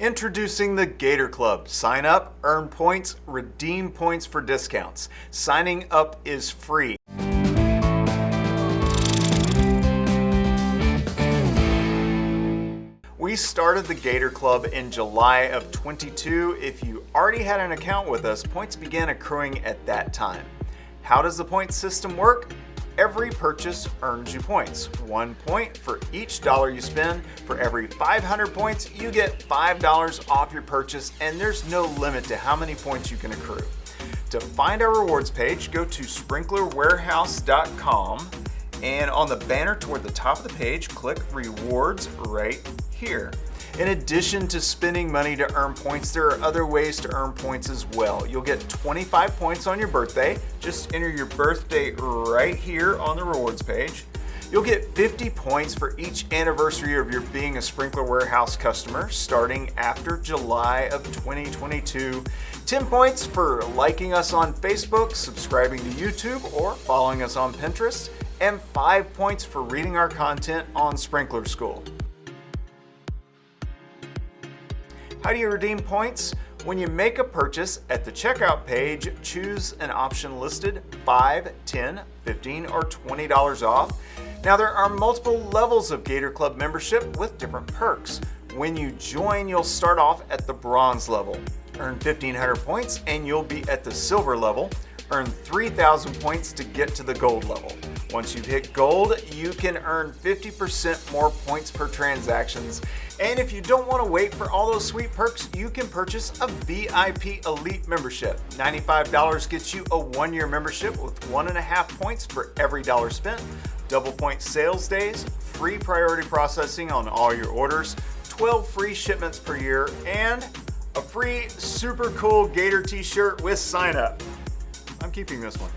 Introducing the Gator Club. Sign up, earn points, redeem points for discounts. Signing up is free. We started the Gator Club in July of 22. If you already had an account with us, points began accruing at that time. How does the point system work? Every purchase earns you points. One point for each dollar you spend. For every 500 points, you get $5 off your purchase, and there's no limit to how many points you can accrue. To find our rewards page, go to sprinklerwarehouse.com and on the banner toward the top of the page, click rewards right here. In addition to spending money to earn points, there are other ways to earn points as well. You'll get 25 points on your birthday. Just enter your birthday right here on the rewards page. You'll get 50 points for each anniversary of your being a Sprinkler Warehouse customer starting after July of 2022. 10 points for liking us on Facebook, subscribing to YouTube, or following us on Pinterest, and 5 points for reading our content on Sprinkler School. How do you redeem points? When you make a purchase at the checkout page, choose an option listed 5, 10, 15, or $20 off. Now there are multiple levels of Gator Club membership with different perks. When you join, you'll start off at the bronze level. Earn 1500 points and you'll be at the silver level. Earn 3000 points to get to the gold level. Once you've hit gold, you can earn 50% more points per transactions. And if you don't want to wait for all those sweet perks, you can purchase a VIP Elite membership. $95 gets you a one-year membership with one and a half points for every dollar spent, double point sales days, free priority processing on all your orders, 12 free shipments per year, and a free super cool Gator t-shirt with sign up. I'm keeping this one.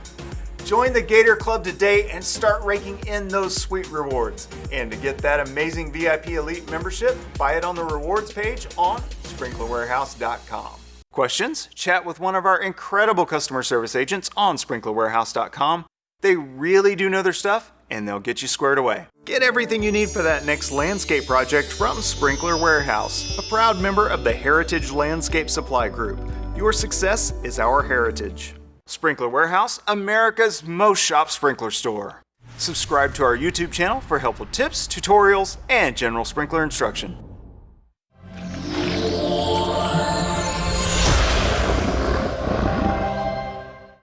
Join the Gator Club today and start raking in those sweet rewards. And to get that amazing VIP Elite membership, buy it on the rewards page on sprinklerwarehouse.com. Questions? Chat with one of our incredible customer service agents on sprinklerwarehouse.com. They really do know their stuff and they'll get you squared away. Get everything you need for that next landscape project from Sprinkler Warehouse, a proud member of the Heritage Landscape Supply Group. Your success is our heritage. Sprinkler Warehouse, America's most shop sprinkler store. Subscribe to our YouTube channel for helpful tips, tutorials, and general sprinkler instruction.